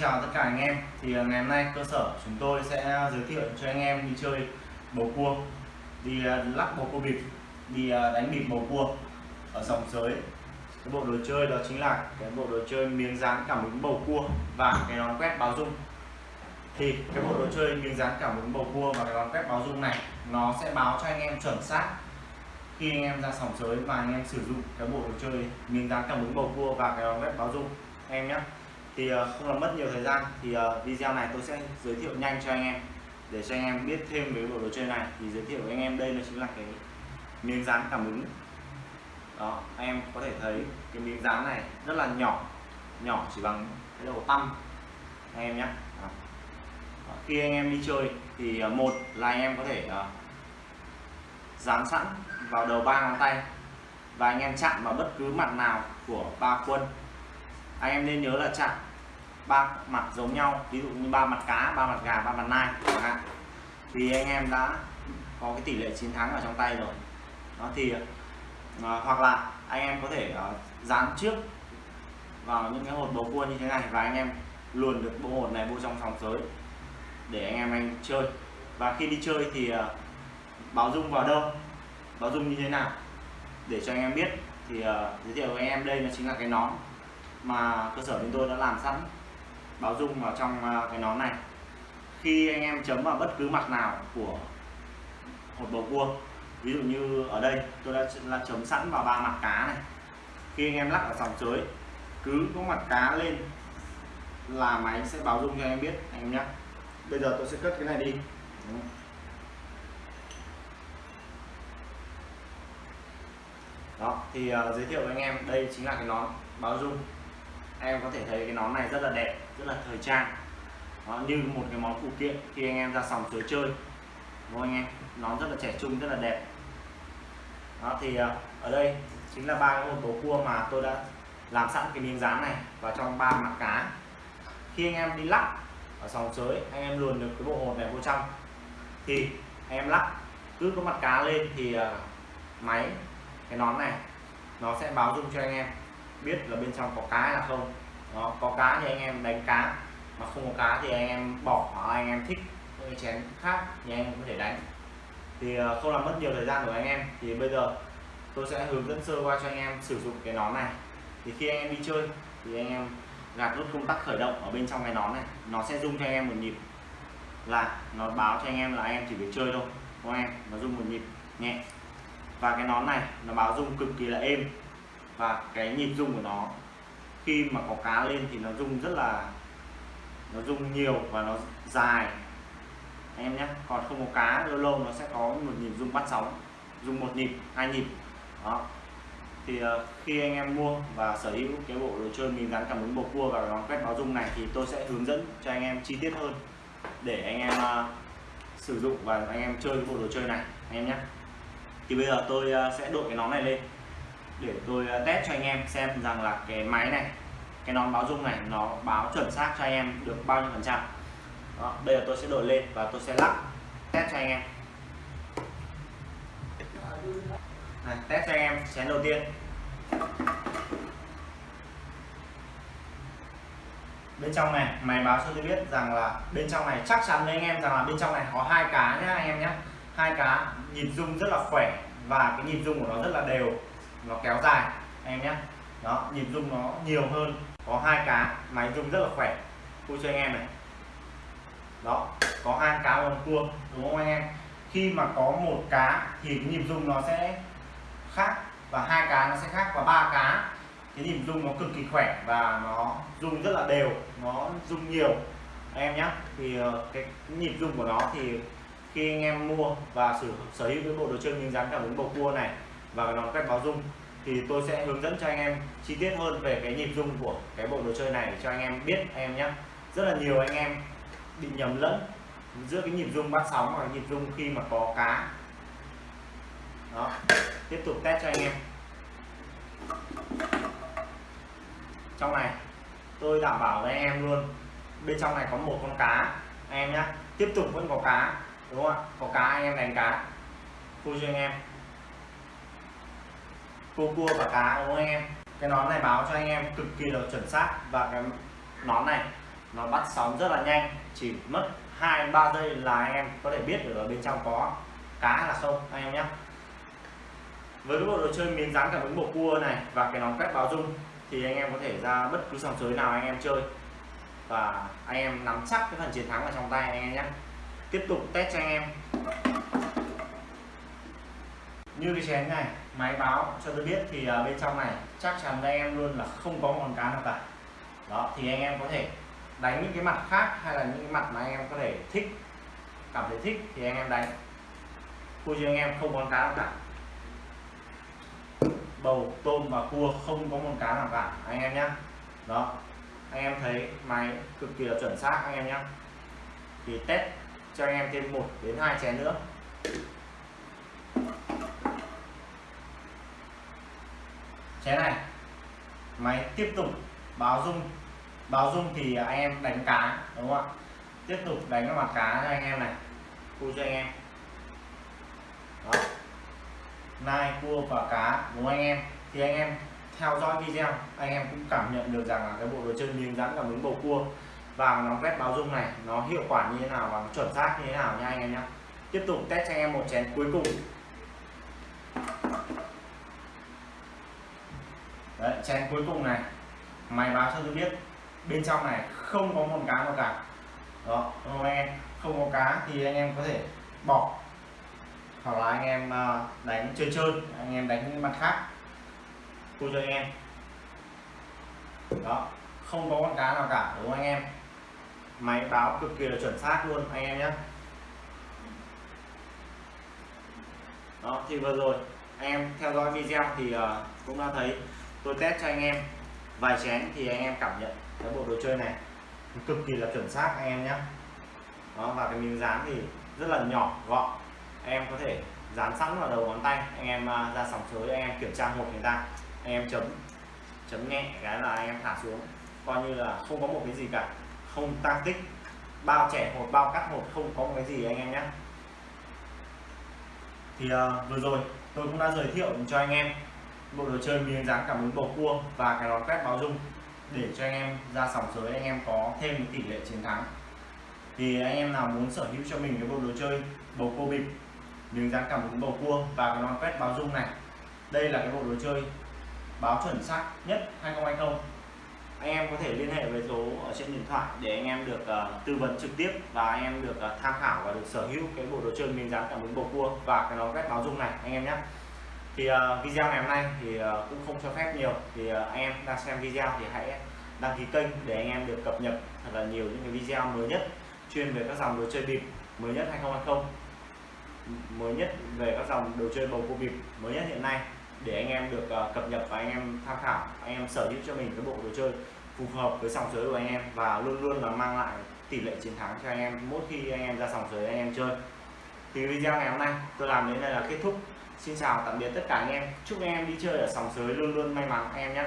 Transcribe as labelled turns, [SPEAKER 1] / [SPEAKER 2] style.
[SPEAKER 1] Chào tất cả anh em. Thì à, ngày hôm nay cơ sở chúng tôi sẽ giới thiệu cho anh em đi chơi bầu cua. Đi à, lắc bầu cua bịp, đi à, đánh bịp bầu cua ở dòng giới. Cái bộ đồ chơi đó chính là cái bộ đồ chơi miếng dán cảm ứng bầu cua và cái nón quét báo dung. Thì cái bộ đồ chơi miếng dán cảm ứng bầu cua và cái nón quét báo dung này, nó sẽ báo cho anh em chuẩn xác khi anh em ra sòng giới và anh em sử dụng cái bộ đồ chơi miếng dán cảm ứng bầu cua và cái nón quét báo dung. Em nhé thì ờ, không làm mất nhiều thời gian. Thì ờ, video này tôi sẽ giới thiệu nhanh cho anh em. Để cho anh em biết thêm về bộ đồ chơi này thì giới thiệu với anh em. Đây là chính là cái miếng dán cảm ứng. Đó, anh em có thể thấy cái miếng dán này rất là nhỏ. Nhỏ chỉ bằng cái đầu tăm. Anh em nhé. Đó. Khi anh em đi chơi thì ờ, một là anh em có thể dán sẵn vào đầu ba ngón tay và anh em chạm vào bất cứ mặt nào của ba quân anh em nên nhớ là chạm ba mặt giống nhau ví dụ như ba mặt cá ba mặt gà ba mặt nai chẳng hạn. Thì anh em đã có cái tỷ lệ chiến thắng ở trong tay rồi. Đó thì uh, hoặc là anh em có thể uh, dán trước vào những cái hột bầu cua như thế này và anh em luồn được bộ hột này vô trong sòng sới để anh em anh chơi. Và khi đi chơi thì uh, báo dung vào đâu? Báo dung như thế nào? Để cho anh em biết. Thì uh, giới thiệu với anh em đây là chính là cái nón mà cơ sở chúng tôi đã làm sẵn báo dung vào trong à, cái nón này. Khi anh em chấm vào bất cứ mặt nào của hột bầu cua ví dụ như ở đây tôi đã là chấm sẵn vào ba mặt cá này. Khi anh em lắc ở sòng chới cứ có mặt cá lên là máy sẽ báo dung cho anh em biết anh em nhé. Bây giờ tôi sẽ cất cái này đi. Đó thì uh, giới thiệu với anh em đây chính là cái nón báo dung em có thể thấy cái nón này rất là đẹp, rất là thời trang. Nó như một cái món phụ kiện khi anh em ra sòng sới chơi. Đúng không anh em? Nón rất là trẻ trung, rất là đẹp. Đó, thì à, ở đây chính là ba cái hộp tố cua mà tôi đã làm sẵn cái miếng dán này vào trong ba mặt cá. Khi anh em đi lắc ở sòng sới anh em luồn được cái bộ hột này vô trong. Thì anh em lắc, cứ có mặt cá lên thì à, máy, cái nón này, nó sẽ báo dung cho anh em biết là bên trong có cá hay là không đó, có cá thì anh em đánh cá mà không có cá thì anh em bỏ hoặc anh em thích những cái chén khác thì anh em có thể đánh thì không làm mất nhiều thời gian của anh em thì bây giờ tôi sẽ hướng dẫn sơ qua cho anh em sử dụng cái nón này thì khi anh em đi chơi thì anh em gạt nút công tắc khởi động ở bên trong cái nón này nó sẽ rung cho anh em một nhịp là nó báo cho anh em là anh em chỉ việc chơi thôi không em nó rung một nhịp nhẹ và cái nón này nó báo rung cực kỳ là êm và cái nhịp rung của nó khi mà có cá lên thì nó rung rất là nó rung nhiều và nó dài. Anh em nhé còn không có cá lâu lâu nó sẽ có một nhịp rung bắt sóng rung một nhịp hai nhịp. Đó. Thì uh, khi anh em mua và sở hữu cái bộ đồ chơi mình gắn cảm ứng bầu cua và nó quét báo rung này thì tôi sẽ hướng dẫn cho anh em chi tiết hơn để anh em uh, sử dụng và anh em chơi cái bộ đồ chơi này. Anh em nhé. Thì bây giờ tôi uh, sẽ đội cái nón này lên để tôi ờ, test cho anh em xem rằng là cái máy này cái nón báo rung này nó báo chuẩn xác cho anh em được bao nhiêu phần trăm. Đó, bây giờ tôi sẽ đổi lên và tôi sẽ lắc test cho anh em. Này, test cho anh em chén đầu tiên. Bên trong này máy báo cho tôi biết rằng là bên trong này chắc chắn với anh em rằng là bên trong này có hai cá nhé anh em nhé hai cá nhịp rung rất là khỏe và cái nhịp rung của nó rất là đều nó kéo dài anh em nhé. Đó nhịp rung nó nhiều hơn có hai cá máy rung rất là khỏe. Tôi cho anh em này. Đó có hai cá con cua đúng không anh em? Khi mà có một cá thì cái nhịp rung nó sẽ khác và hai cá nó sẽ khác và ba cá cái nhịp rung nó cực kỳ khỏe và nó rung rất là đều nó rung nhiều. Anh em nhé thì ờ, cái, nhịp rung của nó thì khi anh em mua và sở hữu cái bộ đồ chơi miếng rắn cảm ứng bầu cua này và nó quét báo rung thì tôi sẽ hướng dẫn cho anh em chi tiết hơn về cái nhịp rung của cái bộ đồ chơi này cho anh em biết anh em nhé. Rất là nhiều anh em bị nhầm lẫn giữa cái nhịp rung bắt sóng và nhịp rung khi mà có cá. Đó, tiếp tục test cho anh em. Trong này, tôi đảm bảo với anh em luôn, bên trong này có một con cá, anh em nhé. Tiếp tục vẫn có cá, đúng không ạ? Có cá, anh em đánh cá. Vui cho anh em? Cua cua và cá, đúng không anh em? Cái nón này báo cho anh em cực kỳ là chuẩn xác và cái nón này nó bắt sóng rất là nhanh, chỉ mất hai, ba giây là anh em có thể biết được ở bên trong có cá là sâu anh em nhé. Với cái bộ đồ chơi miếng dán cảm ứng bộ cua này và cái nón quét báo dung thì anh em có thể ra bất cứ sòng sới nào anh em chơi. Và anh em nắm chắc cái phần chiến thắng ở trong tay anh em nhé. Tiếp tục test cho anh em như cái chén này máy báo cho tôi biết thì uh, bên trong này chắc chắn với anh em luôn là không có con cá nào cả. Đó thì anh em có thể đánh những cái mặt khác hay là những cái mặt mà anh em có thể thích cảm thấy thích thì anh em đánh. Cô chứ anh em không con cá nào cả. Bầu tôm và cua không có con cá nào cả anh em nhé đó anh em thấy máy cực kỳ là chuẩn xác anh em nhé thì test cho anh em thêm một đến hai chén nữa. Thế này máy tiếp tục báo dung. Báo dung thì anh em đánh cá, đúng không ạ? Tiếp tục đánh cái mặt cá cho anh em này. Cua cho anh em. Đó. Nai cua và cá, đúng anh em? Thì anh em theo dõi video, anh em cũng cảm nhận được rằng là cái bộ đồ chơi miếng rắn cảm ứng bầu cua và nó quét báo dung này, nó hiệu quả như thế nào và chuẩn xác như thế nào nha anh em nhé tiếp tục test cho anh em một chén cuối cùng. Đấy, chén cuối cùng này máy báo cho tôi biết bên trong này không có một cá nào cả. Đó anh em không có cá thì anh em có thể bỏ hoặc là anh em ờ, đánh chơi chơi anh em đánh những mặt khác. Cô cho anh em. Đó không có con cá nào cả đúng không anh em? Máy báo cực kỳ là chuẩn xác luôn anh em nhé đó thì vừa rồi anh em theo dõi video thì ờ, cũng đã thấy tôi test cho anh em. Vài chén thì anh em cảm nhận cái bộ đồ chơi này. Cực kỳ là chuẩn xác anh em nhé. Đó và cái miếng dán thì rất là nhỏ gọn. Em có thể dán sẵn vào đầu ngón tay. Anh em à, ra sòng sới anh em kiểm tra một người ta. Anh em chấm chấm nhẹ cái là anh em thả xuống. Coi như là không có một cái gì cả. Không tăng tích. Bao trẻ một bao cắt một không có một cái gì anh em nhé. Thì uh, vừa rồi tôi cũng đã giới thiệu cho anh em bộ đồ chơi miếng dán cảm ứng bầu cua và cái nón quét báo dung để cho anh em ra sòng sới anh em có thêm tỷ lệ chiến thắng. Thì anh em nào muốn sở hữu cho mình cái bộ đồ chơi bầu cua bịp miếng dán cảm ứng bầu cua và cái nón quét báo dung này đây là cái bộ đồ chơi báo chuẩn xác nhất 2020 anh em có thể liên hệ với số ở trên điện thoại để anh em được uh, tư vấn trực tiếp và anh em được uh, tham khảo và được sở hữu cái bộ đồ chơi miếng dán cảm ứng bầu cua và cái nón quét báo dung này anh em nhé thì uh, video ngày hôm nay thì uh, cũng không cho phép nhiều. Thì uh, anh em đang xem video thì hãy đăng ký kênh để anh em được cập nhật thật là nhiều những cái video mới nhất chuyên về các dòng đồ chơi bịp mới nhất 2020 mới nhất về các dòng đồ chơi bầu cua bịp mới nhất hiện nay để anh em được uh, cập nhật và anh em tham khảo. Anh em sở hữu cho mình cái bộ đồ chơi phù hợp với sòng sới của anh em và luôn luôn là mang lại tỷ lệ chiến thắng cho anh em. Mỗi khi anh em ra sòng sới anh em chơi. Thì video ngày hôm nay tôi làm đến đây là kết thúc xin chào, tạm biệt tất cả anh em. Chúc anh em đi chơi ở sòng sới luôn luôn may mắn, anh em nhé.